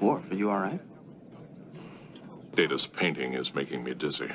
Worf, are you all right? Data's painting is making me dizzy.